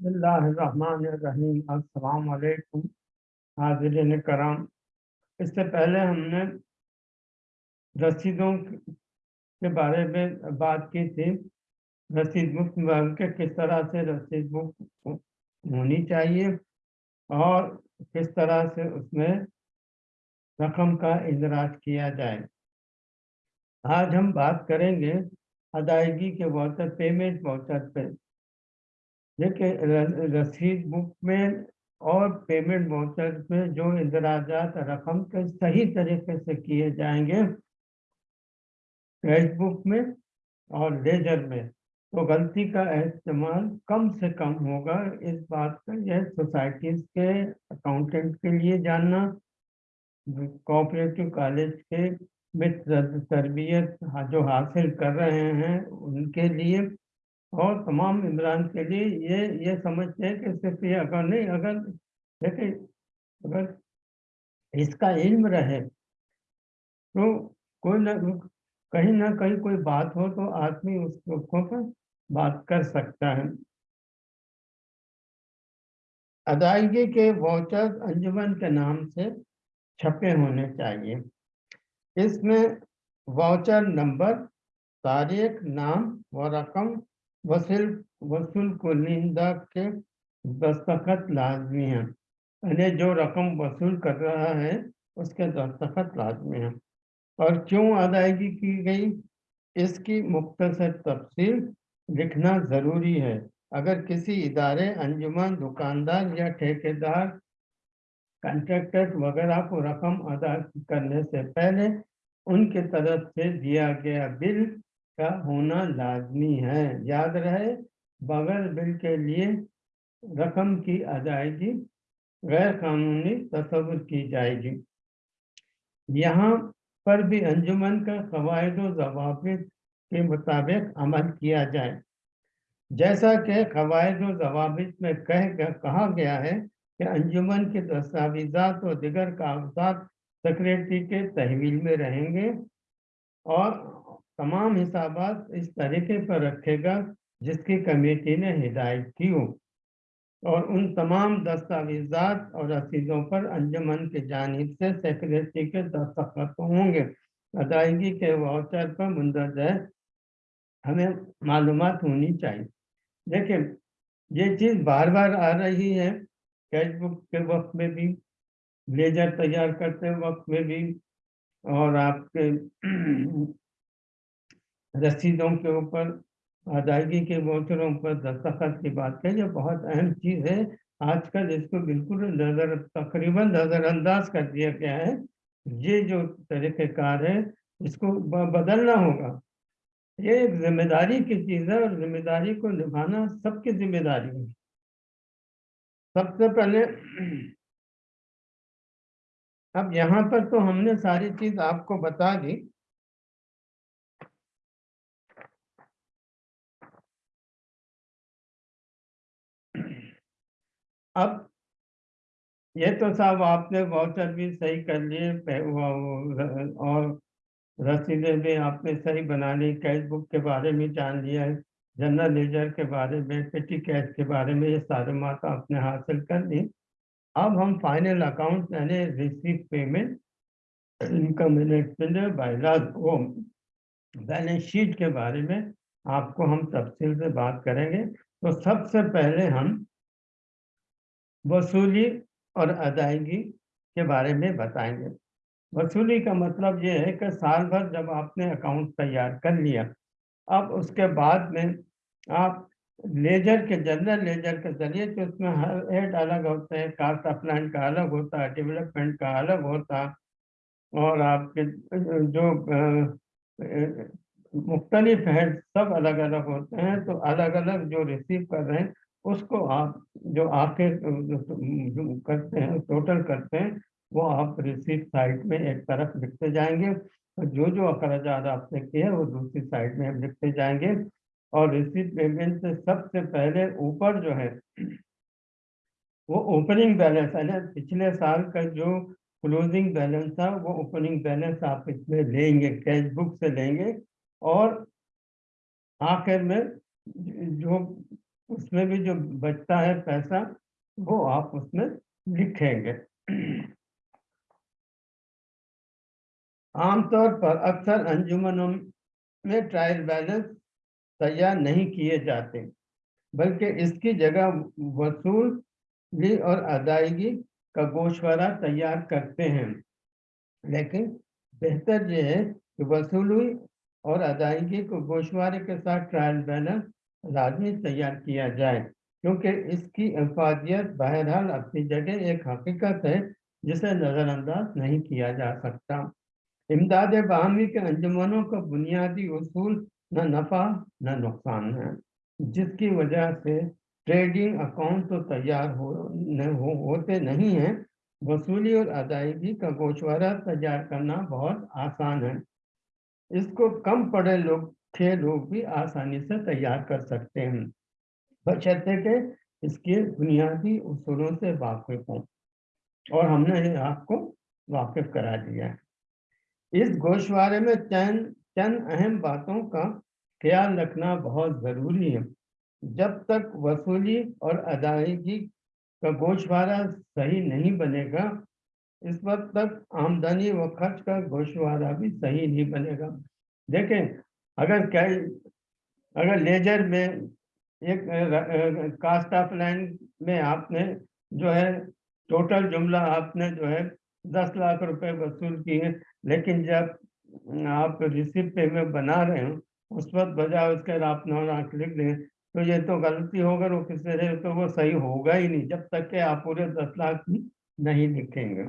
अस्सलाम वालेकुम हाजिरीन कराम। इससे पहले हमने रसीदों के बारे में बात की थी। रसीद बुक के किस तरह से रसीद बुक होनी चाहिए और किस तरह से उसमें रकम का इंदराज किया जाए। आज हम बात करेंगे अदायगी के वाउचर पेमेंट वाउचर पे। देखिए रसीद बुक में और पेमेंट वाउचर में जो इंदराजात रकम के सही तरीके से किए जाएँगे कैश बुक में और लेजर में तो गलती का इस्तेमाल कम से कम होगा। इस बात का यह सोसाइटीज के अकाउंटेंट के लिए जानना, कोऑपरेटिव कॉलेज के मित्र तरबियत जो हासिल कर रहे हैं, उनके लिए और तमाम इमरान के लिए ये ये समझते हैं कि सिर्फ़ ये अगर नहीं, अगर, देखिए, अगर इसका इल्म रहे तो कोई ना, कहीं ना कहीं कोई बात हो तो आदमी उस दुखों पर बात कर सकता है। अदायगी के वाउचर अंजुमन के नाम से छपे होने चाहिए। इसमें वाउचर नंबर तारीख, नाम व रकम वसूल वसूल कुलिंदा के दस्तखत लाजमी हैं। यानी जो रकम वसूल कर रहा है, उसके दस्तखत लाजमी हैं। और क्यों अदायगी की गई? इसकी मुख्तर तफसील लिखना ज़रूरी है। अगर किसी इदारे, अंजुमन, दुकानदार या ठेकेदार कंट्रैक्टर वगैरह को रकम अदा करने से पहले उनके तरफ़ से दिया गया बिल का होना लाजमी है। याद रहे, बगैर बिल के लिए रकम की अदायगी गैर कानूनी तस्वुर की जाएगी। यहाँ पर भी अंजुमन का कवायद जवाब के मुताबिक अमल किया जाए। जैसा कि कवायद जवाब में कह कहा गया है कि अंजुमन के दस्तावेजात और दिगर कागजात सेक्रेटरी के तहवील में रहेंगे और तमाम हिसाबात इस तरीके पर रखेगा जिसकी कमेटी ने हिदायत की हो। और उन तमाम दस्तावेजात और रसीदों पर अंजुमन की जानब से सेक्रेटरी के दस्तखत होंगे। अदायगी के वाउचर पर मुंदरज हमें मालूम होनी चाहिए। देखिए, ये चीज़ बार बार आ रही है। कैश बुक के वक्त में भी लेजर तैयार करते वक्त में भी और आपके रसीदों के ऊपर, अदायगी के वोचरों पर दस्तखत की बात है ये बहुत अहम चीज़ है। आजकल इसको बिल्कुल नज़र, तकरीबन नज़रअंदाज कर दिया गया है। ये जो तरीक़ेकार है, इसको बदलना होगा। ये एक ज़िम्मेदारी की चीज़ है और ज़िम्मेदारी को निभाना सबकी ज़िम्मेदारी है। सबसे पहले अब यहाँ पर तो हमने सारी चीज़ आपको बता दी। अब ये तो साहब आपने वाउचर भी सही कर लिए और रसीदें भी आपने सही बना ली कैश बुक के बारे में जान लिया है जनरल लेजर के बारे में पेटी कैश के बारे में ये सारे मात आपने हासिल कर ली अब हम फाइनल अकाउंट यानी रिसीव पेमेंट इनकम बायलाज वो बैलेंस शीट के बारे में आपको हम तफसील से बात करेंगे। तो सबसे पहले हम वसूली और अदायगी के बारे में बताएँगे। वसूली का मतलब ये है कि साल भर जब आपने अकाउंट तैयार कर लिया, अब उसके बाद में आप लेजर के जनरल लेजर के ज़रिए तो उसमें हर हेड अलग होते हैं कास्ट अपलाइन का अलग होता है डेवलपमेंट का अलग होता, और आपके जो मुख्तलिफ़ हेड सब अलग अलग होते हैं तो अलग अलग जो रिसीव कर रहे हैं उसको आप जो आके करते हैं टोटल करते हैं, वो आप रिसीट साइड में एक तरफ़ लिखते जाएँगे। और जो जो अखराज आपने किए वो दूसरी साइड में हम लिखते जाएँगे। और रिसीट पेमेंट से सबसे पहले ऊपर जो है, वो ओपनिंग बैलेंस है ना पिछले साल का जो क्लोजिंग बैलेंस था, वो ओपनिंग बैलेंस आप इसमें लेंगे कैश बुक से लेंगे। और आखिर में जो उसमें भी जो बचता है पैसा, वो आप उसमें लिखेंगे। आमतौर पर अक्सर अंजुमनों में ट्रायल बैलेंस तैयार नहीं किए जाते, बल्कि इसकी जगह वसूली और अदायगी का गोशवारा तैयार करते हैं। लेकिन बेहतर यह है कि वसूली और अदायगी को गोशवारे के साथ ट्रायल बैलेंस लाजमी तैयार किया जाए क्योंकि इसकी अफादियत बहरहाल अपनी जगह एक हकीकत है जिसे नज़रअंदाज नहीं किया जा सकता। इमदाद बाहमी के अंजुमनों का बुनियादी असूल न नफ़ा न नुकसान है जिसकी वजह से ट्रेडिंग अकाउंट तो तैयार हो, न, हो होते नहीं हैं वसूली और अदायगी का गोशवारा तैयार करना बहुत आसान है। इसको कम पढ़े लोग थे लोग भी आसानी से तैयार कर सकते हैं। बशर्ते के इसके बुनियादी उसूलों से वाकिफ हों और हमने आपको वाकिफ करा दिया है। इस गोशवारे में चंद चंद अहम बातों का ख्याल रखना बहुत ज़रूरी है। जब तक वसूली और अदायगी का गोशवारा सही नहीं बनेगा, इस वक्त तक आमदनी व खर्च का गोशवारा भी सही नहीं बनेगा। देखें अगर क्या अगर लेजर में एक कास्ट ऑफ़ लाइन में आपने जो है, टोटल जुमला आपने जो है, दस लाख रुपए वसूल किए, लेकिन जब आप रिसिप्ट पेमेंट बना रहे हो, उस वक्त बजाय उसके आप नौ लाख लिख दें तो ये तो गलती होगा वो किसी तो वो सही होगा ही नहीं, जब तक कि आप पूरे दस लाख नहीं लिखेंगे।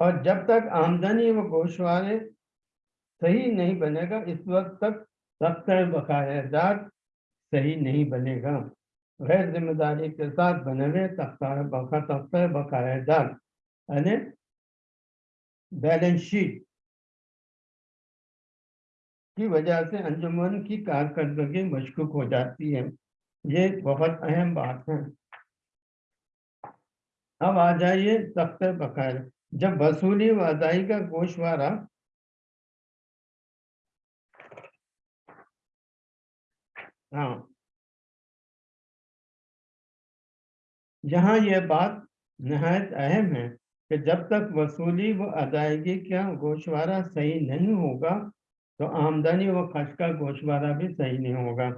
और जब तक आमदनी व गोशवारे सही नहीं बनेगा, इस वक्त तक दफ्तर बकायदार सही नहीं बनेगा। गैर ज़िम्मेदारी के साथ बने हुए दफ्तर बकायदार यानी बैलेंस शीट की वजह से अंजुमन की कारकर्दगी मशकूक हो जाती है। ये बहुत अहम बात है। अब आ जाइए दफ्तर बकायदा जब वसूली व अदाई का गोशवारा हाँ। यहाँ यह बात नहायत अहम है कि जब तक वसूली व अदायगी का गोशवारा सही नहीं होगा तो आमदनी व खर्च का गोशवारा भी सही नहीं होगा।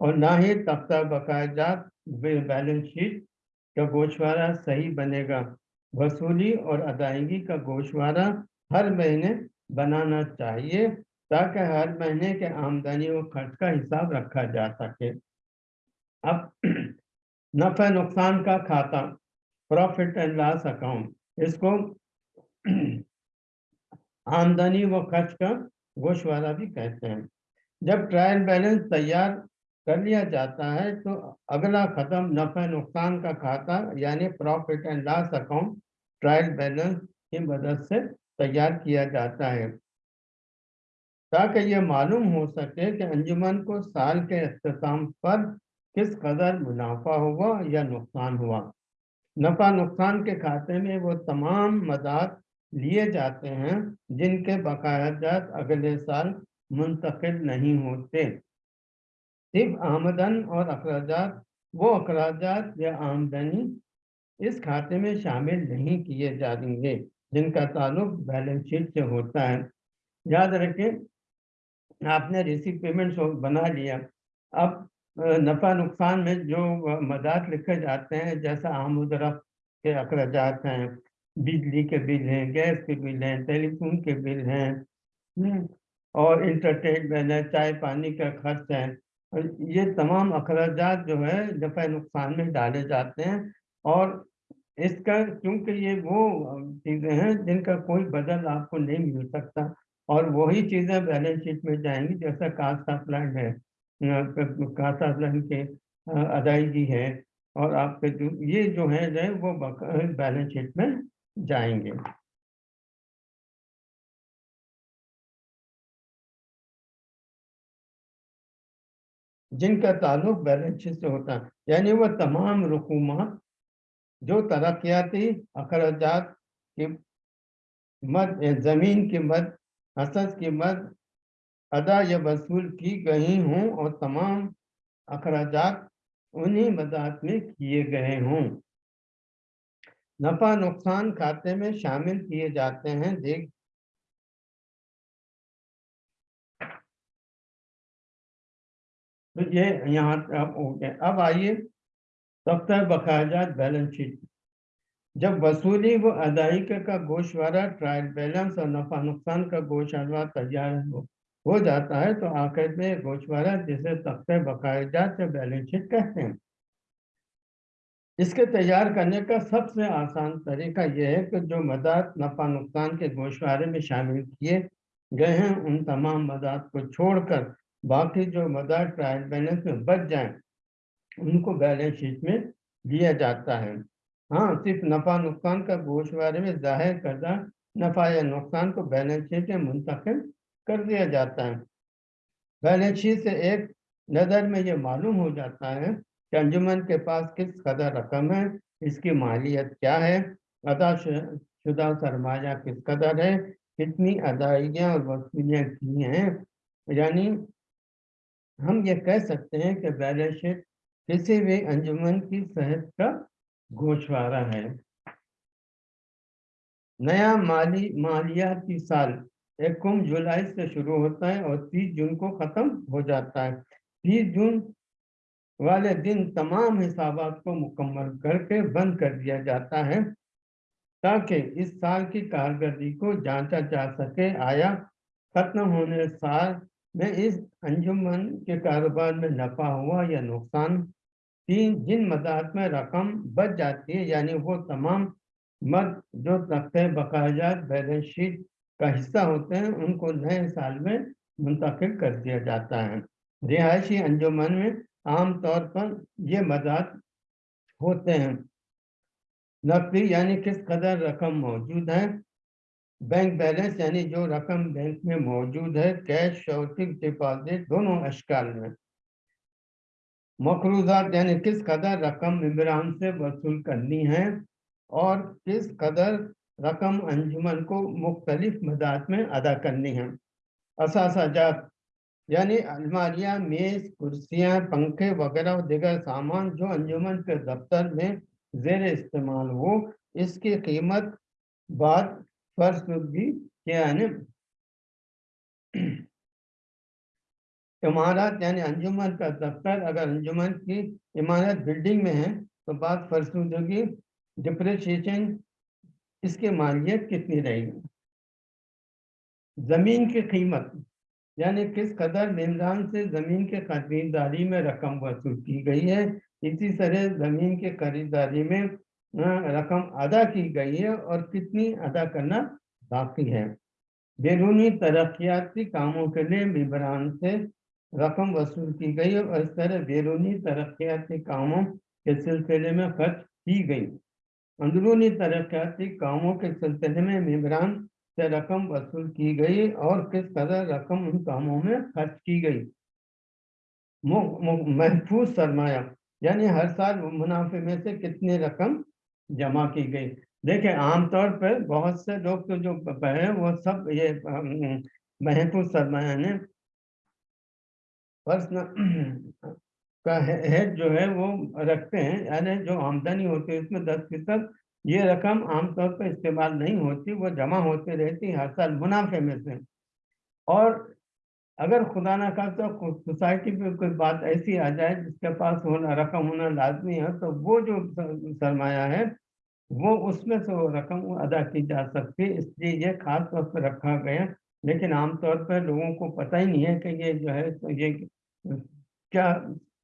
और ना ही तख्ता बकायदात बैलेंस शीट का गोशवारा सही बनेगा। वसूली और अदायगी का गोशवारा हर महीने बनाना चाहिए। ताकि हर महीने के आमदनी और खर्च का हिसाब रखा जा सके। अब नफा नुकसान का खाता प्रॉफिट एंड लॉस अकाउंट इसको आमदनी व खर्च का गोशवारा भी कहते हैं। जब ट्रायल बैलेंस तैयार कर लिया जाता है तो अगला खत्म नफा नुकसान का खाता, यानी profit and loss account trial balance की मदद से तैयार किया जाता है। ताकि ये मालूम हो सके कि अंजुमन को साल के अख्ताम पर किस कदर मुनाफा हुआ या नुकसान हुआ। नफा नुकसान के खाते में वो तमाम मदाद लिए जाते हैं, जिनके बकायाजात अगले साल मुंतकिल नहीं होते। सिर्फ़ आमदन और अखराज वो अखराज या आमदनी इस खाते में शामिल नहीं किए जाएँगे, जिनका ताल्लुक बैलेंस शीट से होता है। याद रखें आपने रिसीव पेमेंट बना लिया। अब नफ़ा नुकसान में जो मदाद लिखे जाते हैं जैसा आमदरफ के अखराज हैं बिजली के बिल हैं गैस के बिल हैं टेलीफोन के बिल हैं हम्म, और इंटरटेनमेंट है चाय पानी का खर्च है ये तमाम अखराज जो है नफ़ा नुकसान में डाले जाते हैं और इसका क्योंकि ये वो चीज़ें हैं जिनका कोई बदल आपको नहीं मिल सकता। और वही चीज़ें बैलेंस शीट में जाएँगी, जैसा कास्ट ऑफ़ लैंड है कास्ट ऑफ़ लैंड के अदायगी है, और आपके जो, ये जो है, जो वो बैलेंस शीट में जाएँगे। जिनका ताल्लुक बैलेंस शीट से होता है, यानी वह तमाम रकूमात, जो तरक्याती अखराज के मद, ज़मीन के मद हसस की अदा या वसूल की गई हों और तमाम अखराजात उन्हीं मदात में किए गए हों। नफा नुकसान खाते में शामिल किए जाते हैं। देख तो ये यहाँ अब हो गया। अब आइए दफ्तर बकायदात बैलेंस शीट। जब वसूली व अदायगी का गोशवारा ट्रायल बैलेंस और नफा नुकसान का गोशवारा तैयार हो, हो जाता है तो आखिर में गोशवारा जिसे तख्ते बकायदात या बैलेंस शीट कहते हैं। इसके तैयार करने का सबसे आसान तरीका यह है कि जो मदद नफा नुकसान के गोशवारे में शामिल किए गए हैं उन तमाम मदद को छोड़कर बाकी जो मदद ट्रायल बैलेंस में बच जाए उनको बैलेंस शीट में दिया जाता है। हाँ सिर्फ़ नफा नुकसान का गोशवारे में ज़ाहिर करदा नफा या नुकसान को बैलेंस शीट में मुंतकिल कर दिया जाता है। बैलेंस शीट से एक नज़र में ये मालूम हो जाता है कि अंजुमन के पास किस कदर रकम है, इसकी मालियत क्या है, अदा शुदा सरमाया किस कदर है, कितनी अदायगियाँ और वसूलियाँ की हैं। यानी हम ये कह सकते हैं कि बैलेंस शीट किसी भी अंजुमन की सेहत का गोशवारा है। नया माली मालियाती साल एकम जुलाई से शुरू होता है और तीस जून को ख़त्म हो जाता है। तीस जून वाले दिन तमाम हिसाबात को मुकम्मल करके बंद कर दिया जाता है, ताकि इस साल की कारकर्दगी को जांचा जा सके। आया खत्म होने साल में इस अंजुमन के कारोबार में नफा हुआ या नुकसान? तीन जिन मदात में रकम बच जाती है, यानी वो तमाम मद जो तख्ते बकायजात बैलेंस शीट का हिस्सा होते हैं, उनको नए साल में मुंतकिल कर दिया जाता है। रिहायशी अंजुमन में आम तौर पर ये मदात होते हैं। नकदी यानी किस कदर रकम मौजूद है? बैंक बैलेंस यानी जो रकम बैंक में मौजूद है, कैश और फिक्स डिपॉजिट दोनों अशकाल में। मकरूजात यानी किस कदर रकम इमरान से वसूल करनी है और किस कदर रकम अंजुमन को मुख्तलिफ़ मदात में अदा करनी है? असाजात यानी अलमारियाँ, मेज, कुर्सियाँ, पंखे वगैरह दिगर सामान जो अंजुमन के दफ्तर में जेर इस्तेमाल हो, इसकी कीमत बाद फर्शुदगी यानी इमारत यानी अंजुमन का दफ्तर अगर अंजुमन की इमारत बिल्डिंग में है तो बात फर्शुदगी डिप्रिशिएशन इसकी मालियत कितनी रहेगी? ज़मीन की कीमत, यानी किस कदर निमरान से ज़मीन के खरीदारी में रकम वसूल की गई है, इसी तरह ज़मीन के खरीदारी में रकम अदा की गई है और कितनी अदा करना बाकी है। बैरूनी तरक्याती कामों के लिए मिबरान से रकम वसूल की गई और इस तरह बैरूनी तरक्याती कामों के सिलसिले में खर्च की गई। अंदरूनी तरक्याती कामों के सिलसिले में मिबरान से रकम वसूल की गई और किस कदर रकम उन कामों में खर्च की गई। महफूज सरमाया, यानी हर साल मुनाफे में से कितनी रकम जमा की गई। देखिए, आमतौर पर बहुत से लोग तो जो है, वो सब ये महफूज सरमाया ने पर्सनल का हेड जो है वो रखते हैं। यानी जो आमदनी होती है, उसमें दस फ़ीसद ये रकम आमतौर पर इस्तेमाल नहीं होती, वो जमा होती रहती हर साल मुनाफे में से। और अगर खुदा ना का तो सोसाइटी में कोई बात ऐसी आ जाए, जिसके पास होना रकम होना लाजमी है तो वो जो सरमाया है, वो उसमें से वो रकम अदा की जा सकती है। इसलिए ये खास तौर पर रखा गया लेकिन आमतौर पर लोगों को पता ही नहीं है कि ये जो है तो ये क्या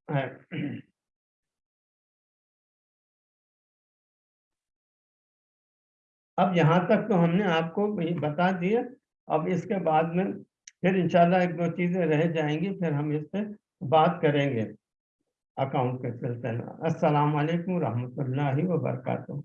है? अब यहाँ तक तो हमने आपको बता दिया। अब इसके बाद में फिर इंशाल्लाह एक दो चीज़ें रह जाएँगी, फिर हम इस पर बात करेंगे। अकाउंट के सिलसिले में। अस्सलाम वालेकुम रहमतुल्लाहि व बरकातहू